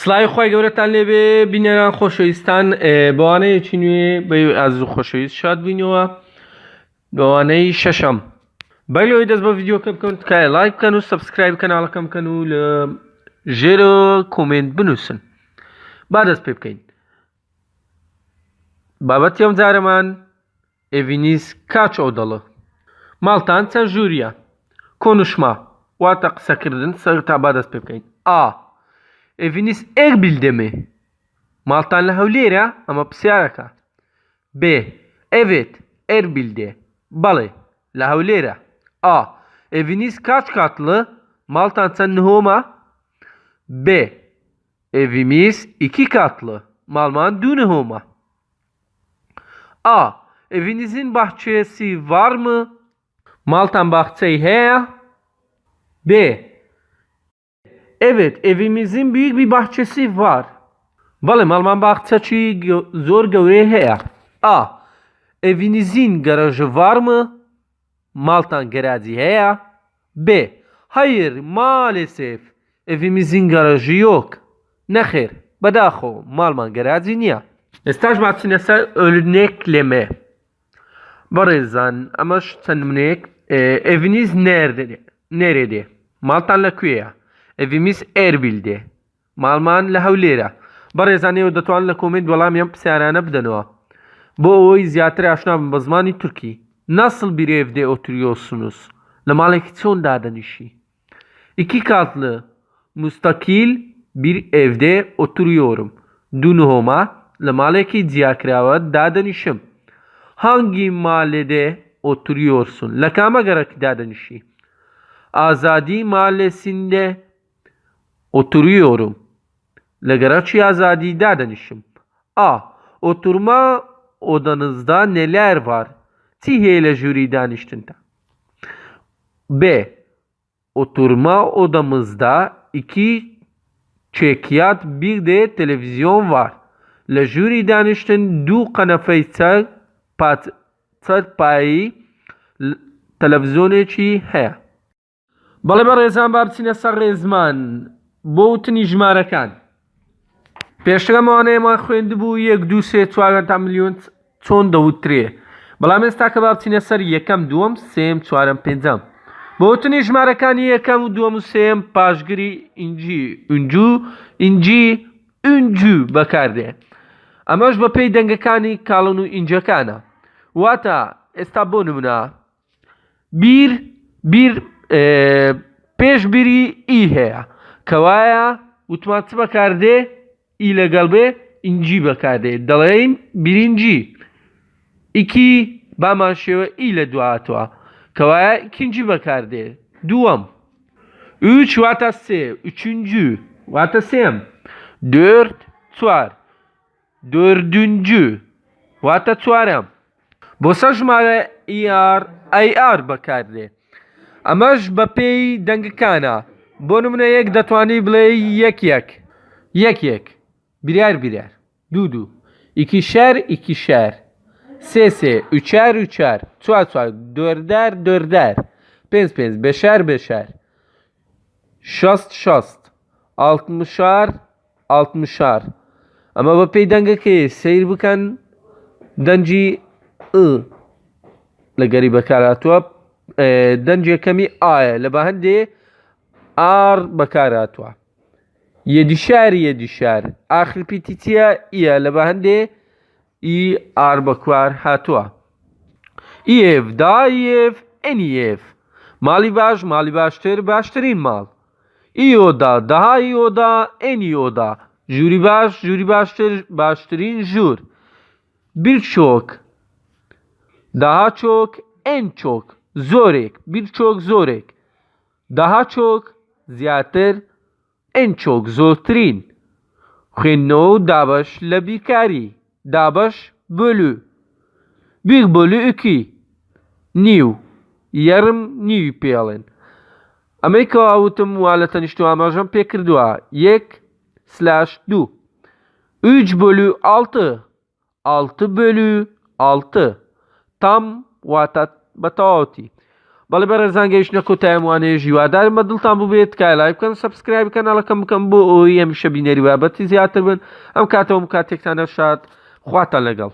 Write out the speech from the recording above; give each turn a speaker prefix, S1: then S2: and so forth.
S1: سڵای خی گەورەتان لێبێ بینێران خۆشەویستان بەوانەیەکی نوێ؟ بە ئاز و خۆشەویست شاد بووینەوە بەوانەی شەشەم. بەلەوەی دەست بە یددیوکە بکەن تکایە لایک بکەن و سبسکرایب کەناڵەکەم بکەن و لە ژێرە کۆمنت بنووسن. با دەست پێ بکەین. بابەتی ئەم جارەمان ئێڤینیس کاچ ئەو دەڵە ماڵتان چەند ژووریە کۆنشما واتە قسەکردن سەر تا با دەست پێ بکەین. ئا! Eviniz Erbil'de mi? Maltan Hevlera ama psiaraka. B. Evet, Erbil'de. Balı. La Hevlera. A. Eviniz kaç katlı? Maltan sen Nihoma? B. Evimiz iki katlı. Malman Dünihoma. A. Evinizin bahçesi var mı? Maltan bahçeyi he? B. Evet, evimizin büyük bir bahçesi var. Bəli, Malman bahçeci zor gövre heye. A. Evinizin garajı var mı? Maltan garajı heye. B. Hayır, maalesef evimizin garajı yok. Nexir, bedaxo, Malman garajı niye? Estaj matsinese örnekleme. Barizan, ama şu tanımnek, e, eviniz nerede? Nerede? Maltan la kuya. Evimiz Erbil'de. ماڵمان لە هەولێرە بەڕێزانەوە دەتوان لە کۆمنت وەڵامیان پرسیارانە بدەنەوە بۆ ئەوەی زیاتر ئاشنا بن بە زمانی تورکی nasıl bir evde oturuyorsunuz لە ماڵێکی چۆن دادەنیشی iki katlı müstakil bir evde oturuyorum Dunhoma لە ماڵێکی جیاکراوە دادەنیشم hangi mahallede oturuyorsun لە کامە گەرەکی دادەنیشی Azadi mahallesinde Oturuyorum. Lagaraçi Azadi Dadanişim. A. Oturma odanızda neler var? Tiheyle jüriden iştinde. B. Oturma odamızda iki çekyat bir de televizyon var. Le jüriden iştin du kanefe ser pat ser payi televizyonu çi he. Bale bar rezan babsine sar rezman. بۆ وتنی ژمارەکان. پێشەکەمەوانەیەمان خوێندبوو یەک دو سێ چوارە تا میلیۆن چۆن دەوترێ. بەڵام ئێستا کە با بچینە سەر یەکەم دووەم سێم چوارم پێنجەم. بۆ وتنی ژمارەکانی یەکەم و دووەم و سێم پاشگری ئینجی ئونجو ئینجی ئونجو بەکاردێ. ئەمەش بە پێی دەنگەکانی کاڵن و ئینجەکانە. واتە ئێستا بۆ نمونە. بیر بیر پێشبیری ئی هەیە. کەوایە وتمان چ بەکاردێ ئی لەگەڵ بێ ئینجی بەکاردێ دەڵێین برینجی ئیکی بامان شێوە ئی لە دواتەوە کەوایە کنجی بەکاردێ دووەم üç واتە سێ üçüncü واتە سێم dört چوار dördüncü واتە چوارەم بۆ سە ژمارە ئیار ئەی ئار بەکاردێ ئەمەش بە پێی دەنگەکانە بۆ نمونە یەک دەتوانی بڵێ یەک یەک یەک یەک بریار بریار دوو دوو ئیکی شەر ئیکی شەر سێ سێ ئوچار وچار چوار چوار دۆردار دۆردار پێنج پێنج بەشار بەشار شەست شەست ئاڵتمشار ئاڵتمشار ئەمە بە پێی دەنگەکەی سیر بکەن دەنجی لە گەری بەکاراتوە دەنجێکەمی ئاە لە بە هەندێ ئار بەکاراتوە یەدیشار یەدیشار ئاخرپیتیچە ئیە لە بە هەندێ ئی ئار بەکوار هاتووە ئیف دایف ئەنیف ماڵی باش ماڵی باشتر باشترین ماڵ ئیۆدا داهایی ئۆدا ئەنی ئۆدا ژووری باش ژووری باشتر باشترین ژوور birçok daha çok en çok زۆرێک birçok زۆرێک daha çok زیاتر en çok زۆرترین خوێندنەوە و دابش لە بیرکاری دابش بۆلو bir bölü 2 نیو یەرم نیوی پێڵێن ئەمەی کەواوتم وا لە تەنیشت ئاماژەم پێ کردووە یەک سلاش دوو 3 bölü 6 6 bölü 6 tam واتە بە تەواوەتی بەڵێ بە ڕێزانگەیشتە کۆتایە وانەیە ژیوادارم بە دڵتان ببێت کای لای بکەن سبسکرایب کەناڵەکەم بکەم بۆ ئەوی ئەمیشە بینەری بابەتی زیاتر بن. ئەم کاتەوە کاتێکتانە شاد خواتە لەگەڵ.